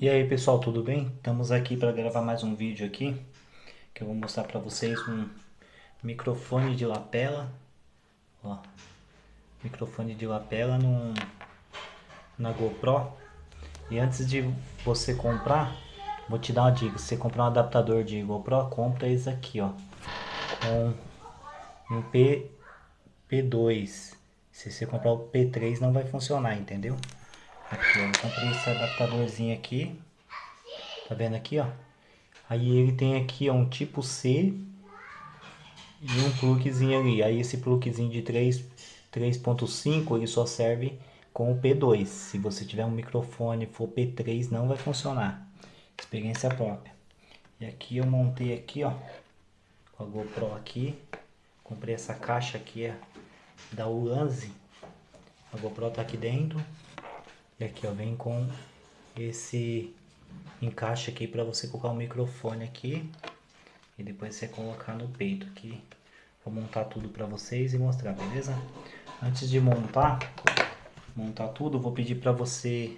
E aí pessoal, tudo bem? Estamos aqui para gravar mais um vídeo aqui que eu vou mostrar para vocês um microfone de lapela ó, microfone de lapela num, na GoPro. E antes de você comprar vou te dar uma dica, se você comprar um adaptador de GoPro, compra esse aqui ó. Com um P, P2 se você comprar o P3 não vai funcionar, entendeu? Aqui, ó, comprei esse adaptadorzinho aqui. Tá vendo aqui, ó? Aí ele tem aqui, ó, um tipo C e um plugzinho ali. Aí esse plugzinho de 3.5 ele só serve com o P2. Se você tiver um microfone for P3 não vai funcionar. Experiência própria. E aqui eu montei aqui, ó, com a GoPro aqui. Comprei essa caixa aqui, é da Ulanzi. A GoPro tá aqui dentro. E aqui, ó, vem com esse encaixe aqui para você colocar o microfone aqui. E depois você colocar no peito aqui. Vou montar tudo para vocês e mostrar, beleza? Antes de montar, montar tudo, vou pedir para você,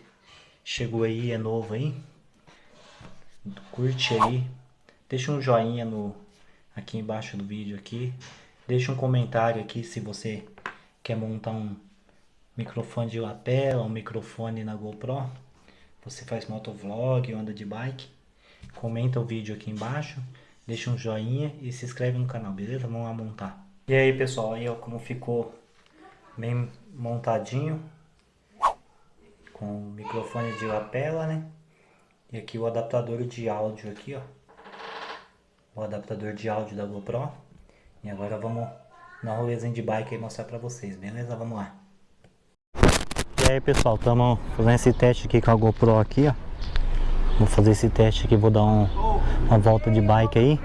chegou aí, é novo aí, curte aí, deixa um joinha no, aqui embaixo do vídeo aqui, deixa um comentário aqui se você quer montar um microfone de lapela, um microfone na GoPro. Você faz motovlog, anda de bike. Comenta o vídeo aqui embaixo, deixa um joinha e se inscreve no canal, beleza? Vamos lá montar. E aí pessoal, aí ó, como ficou bem montadinho. Com o microfone de lapela, né? E aqui o adaptador de áudio aqui, ó. O adaptador de áudio da GoPro. E agora vamos na rolezinha de bike e mostrar pra vocês, beleza? Vamos lá. E aí pessoal, estamos fazendo esse teste aqui com a GoPro aqui, ó. Vou fazer esse teste aqui, vou dar um, uma volta de bike aí.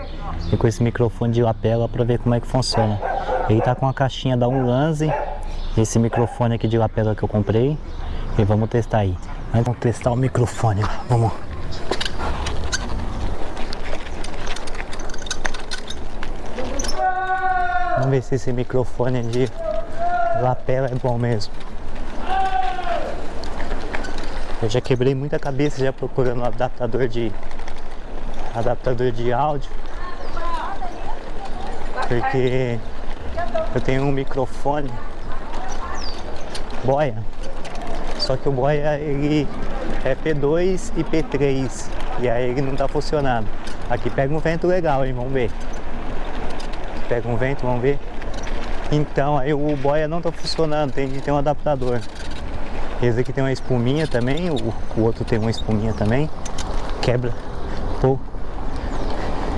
E com esse microfone de lapela para ver como é que funciona. Ele tá com a caixinha da Ulanzi. Esse microfone aqui de lapela que eu comprei. E vamos testar aí. Vamos testar o microfone, vamos. Vamos ver se esse microfone de lapela é bom mesmo. Eu já quebrei muita cabeça já procurando um adaptador de adaptador de áudio. Porque eu tenho um microfone boia. Só que o boia ele é P2 e P3 e aí ele não tá funcionando. Aqui pega um vento legal, hein? Vamos ver. Pega um vento, vamos ver. Então aí o boia não tá funcionando, tem que ter um adaptador. Esse aqui tem uma espuminha também, o, o outro tem uma espuminha também. Quebra pouco.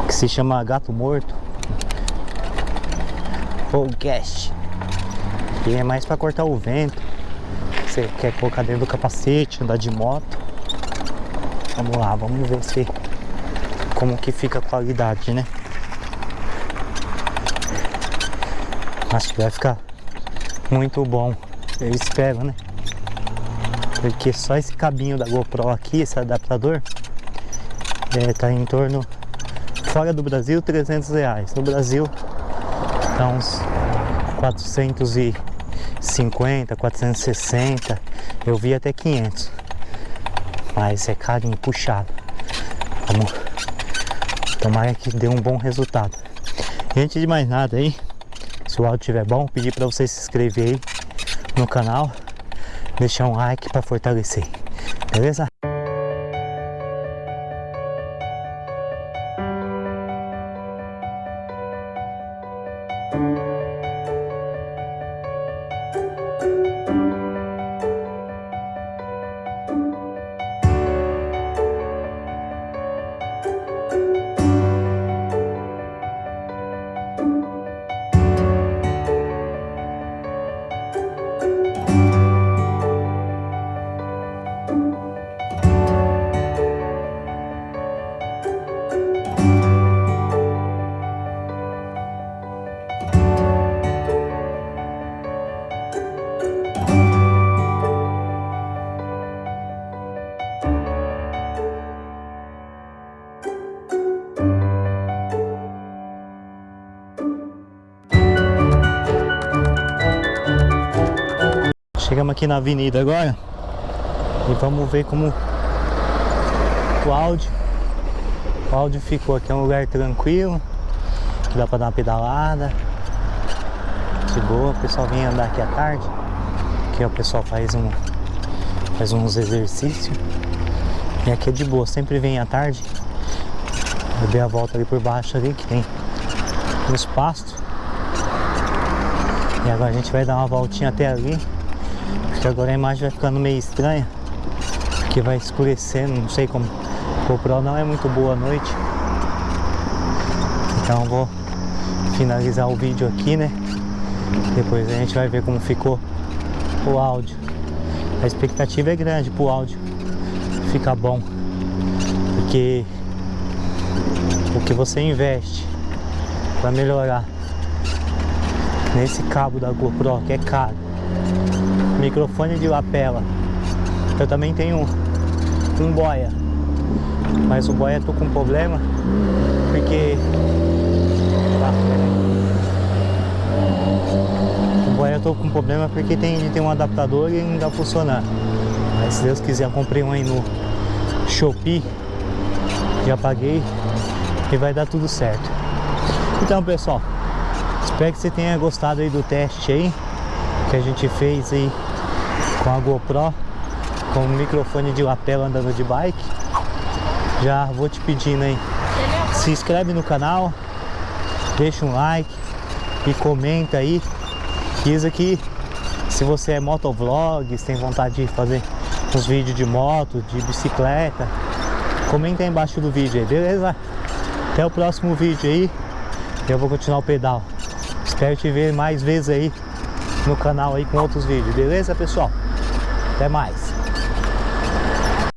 Que se chama gato morto. Podcast. E é mais para cortar o vento. Você quer colocar dentro do capacete, andar de moto. Vamos lá, vamos ver se como que fica a qualidade, né? Acho que vai ficar muito bom. Eu espero, né? Porque só esse cabinho da GoPro aqui, esse adaptador, é, tá em torno, fora do Brasil, 300 reais. No Brasil, tá uns 450, 460, eu vi até 500. Mas é carinho, puxado. Vamos, tomara que dê um bom resultado. E antes de mais nada aí, se o áudio estiver bom, pedir para você se inscrever aí no canal deixar um like para fortalecer, beleza? Chegamos aqui na avenida agora e vamos ver como o áudio. O áudio ficou aqui, é um lugar tranquilo, que dá pra dar uma pedalada. De boa, o pessoal vem andar aqui à tarde. Aqui o pessoal faz um faz uns exercícios. E aqui é de boa, sempre vem à tarde. Eu dei a volta ali por baixo ali, que tem uns pastos. E agora a gente vai dar uma voltinha até ali. Porque agora a imagem vai ficando meio estranha. Porque vai escurecendo, não sei como. O GoPro não é muito boa à noite. Então vou finalizar o vídeo aqui, né? Depois a gente vai ver como ficou o áudio. A expectativa é grande pro áudio ficar bom. Porque o que você investe para melhorar nesse cabo da GoPro que é caro microfone de lapela. Eu também tenho um, um boia. Mas o boia tô com problema porque tá, o boia tô com problema porque tem, tem um adaptador e não dá funcionar. Mas se Deus quiser comprei um aí no Shopee já paguei e vai dar tudo certo. Então pessoal espero que você tenha gostado aí do teste aí que a gente fez aí com a GoPro com o microfone de lapela andando de bike. Já vou te pedindo aí se inscreve no canal deixa um like e comenta aí. Isso aqui se você é motovlog, se tem vontade de fazer uns vídeos de moto, de bicicleta. Comenta aí embaixo do vídeo aí, beleza? Até o próximo vídeo aí. Eu vou continuar o pedal. Espero te ver mais vezes aí no canal aí com outros vídeos beleza pessoal? Até mais